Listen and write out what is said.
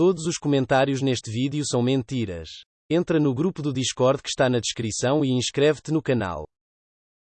Todos os comentários neste vídeo são mentiras. Entra no grupo do Discord que está na descrição e inscreve-te no canal.